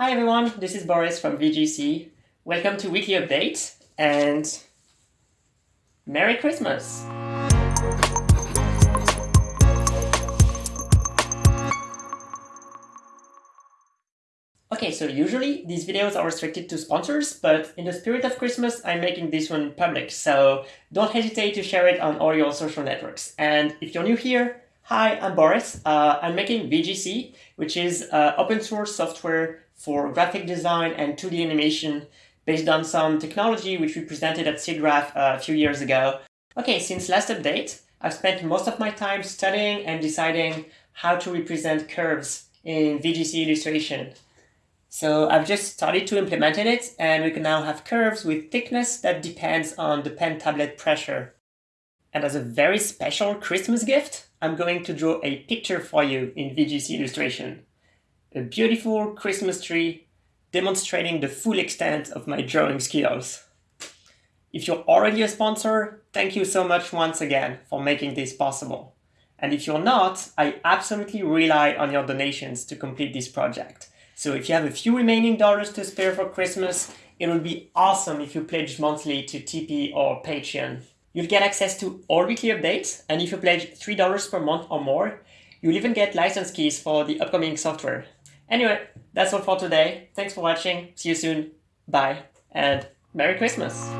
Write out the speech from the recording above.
Hi everyone, this is Boris from VGC. Welcome to Weekly Update and Merry Christmas! Okay, so usually these videos are restricted to sponsors, but in the spirit of Christmas, I'm making this one public, so don't hesitate to share it on all your social networks. And if you're new here, hi, I'm Boris. Uh, I'm making VGC, which is uh, open source software for graphic design and 2D animation based on some technology which we presented at SIGGRAPH uh, a few years ago. Okay, since last update, I've spent most of my time studying and deciding how to represent curves in VGC illustration. So I've just started to implement it and we can now have curves with thickness that depends on the pen tablet pressure. And as a very special Christmas gift, I'm going to draw a picture for you in VGC illustration a beautiful Christmas tree demonstrating the full extent of my drawing skills. If you're already a sponsor, thank you so much once again for making this possible. And if you're not, I absolutely rely on your donations to complete this project. So if you have a few remaining dollars to spare for Christmas, it would be awesome if you pledge monthly to Tipeee or Patreon. You'll get access to all weekly updates, and if you pledge $3 per month or more, you'll even get license keys for the upcoming software. Anyway, that's all for today. Thanks for watching. See you soon. Bye. And Merry Christmas.